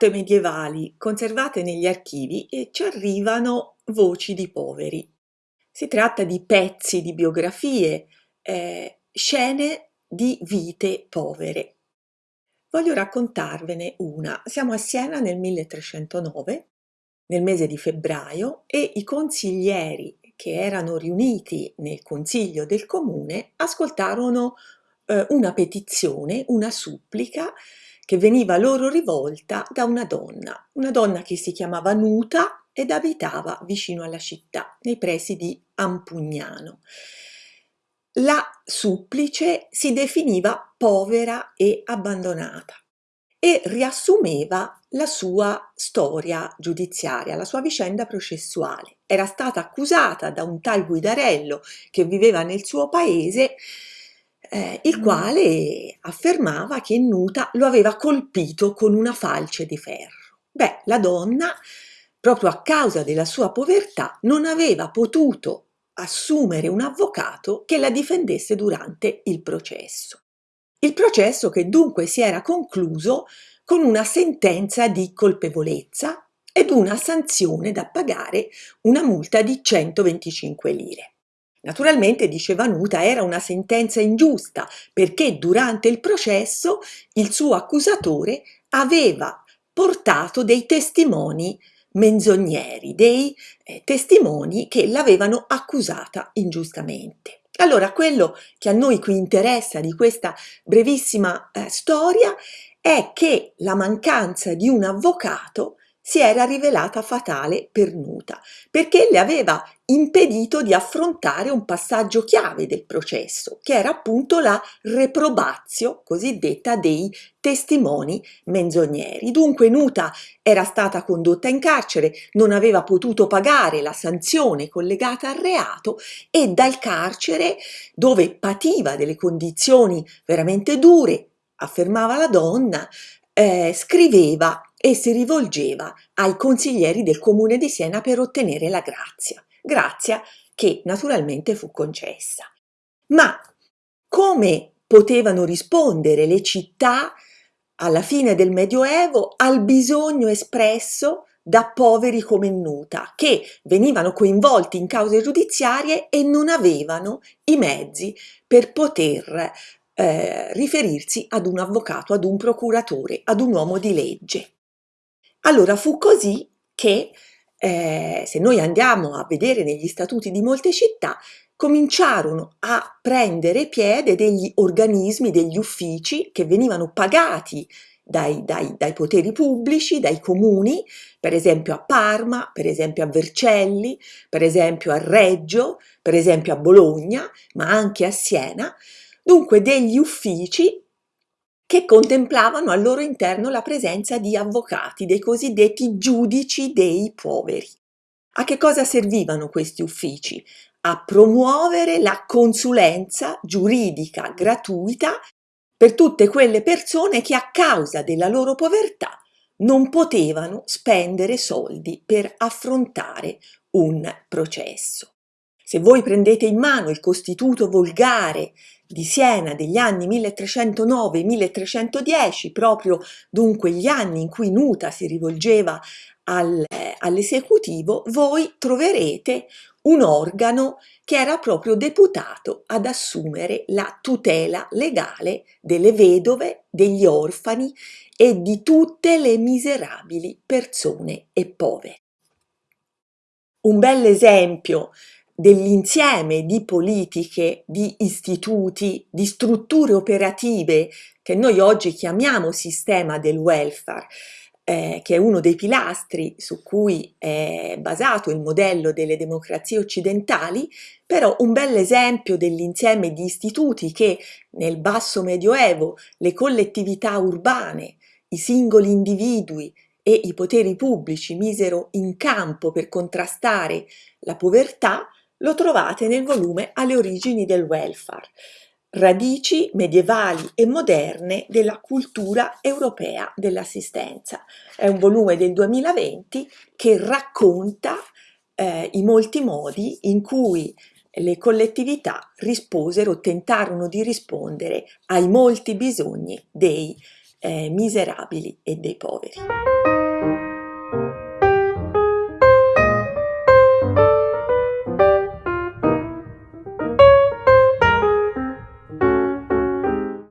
carte medievali conservate negli archivi ci arrivano voci di poveri. Si tratta di pezzi di biografie, eh, scene di vite povere. Voglio raccontarvene una. Siamo a Siena nel 1309, nel mese di febbraio, e i consiglieri che erano riuniti nel consiglio del comune ascoltarono eh, una petizione, una supplica che veniva loro rivolta da una donna, una donna che si chiamava Nuta ed abitava vicino alla città, nei pressi di Ampugnano. La supplice si definiva povera e abbandonata e riassumeva la sua storia giudiziaria, la sua vicenda processuale. Era stata accusata da un tal Guidarello che viveva nel suo paese eh, il quale affermava che Nuta lo aveva colpito con una falce di ferro. Beh, la donna, proprio a causa della sua povertà, non aveva potuto assumere un avvocato che la difendesse durante il processo. Il processo che dunque si era concluso con una sentenza di colpevolezza ed una sanzione da pagare una multa di 125 lire. Naturalmente, diceva Nuta, era una sentenza ingiusta perché durante il processo il suo accusatore aveva portato dei testimoni menzogneri, dei eh, testimoni che l'avevano accusata ingiustamente. Allora, quello che a noi qui interessa di questa brevissima eh, storia è che la mancanza di un avvocato si era rivelata fatale per Nuta, perché le aveva impedito di affrontare un passaggio chiave del processo, che era appunto la reprobazio cosiddetta dei testimoni menzogneri. Dunque Nuta era stata condotta in carcere, non aveva potuto pagare la sanzione collegata al reato e dal carcere, dove pativa delle condizioni veramente dure, affermava la donna, eh, scriveva e si rivolgeva ai consiglieri del comune di Siena per ottenere la grazia, grazia che naturalmente fu concessa. Ma come potevano rispondere le città alla fine del Medioevo al bisogno espresso da poveri come Nuta, che venivano coinvolti in cause giudiziarie e non avevano i mezzi per poter eh, riferirsi ad un avvocato, ad un procuratore, ad un uomo di legge. Allora fu così che, eh, se noi andiamo a vedere negli statuti di molte città, cominciarono a prendere piede degli organismi, degli uffici che venivano pagati dai, dai, dai, poteri pubblici, dai comuni, per esempio a Parma, per esempio a Vercelli, per esempio a Reggio, per esempio a Bologna, ma anche a Siena, dunque degli uffici che contemplavano al loro interno la presenza di avvocati, dei cosiddetti giudici dei poveri. A che cosa servivano questi uffici? A promuovere la consulenza giuridica gratuita per tutte quelle persone che a causa della loro povertà non potevano spendere soldi per affrontare un processo. Se voi prendete in mano il Costituto volgare di Siena degli anni 1309-1310, proprio dunque gli anni in cui Nuta si rivolgeva al, eh, all'esecutivo, voi troverete un organo che era proprio deputato ad assumere la tutela legale delle vedove, degli orfani e di tutte le miserabili persone e povere. Un bel esempio dell'insieme di politiche, di istituti, di strutture operative che noi oggi chiamiamo sistema del welfare, eh, che è uno dei pilastri su cui è basato il modello delle democrazie occidentali, però un bel esempio dell'insieme di istituti che nel basso medioevo le collettività urbane, i singoli individui e i poteri pubblici misero in campo per contrastare la povertà, lo trovate nel volume Alle origini del welfare, radici medievali e moderne della cultura europea dell'assistenza. È un volume del 2020 che racconta eh, i molti modi in cui le collettività risposero, tentarono di rispondere ai molti bisogni dei eh, miserabili e dei poveri.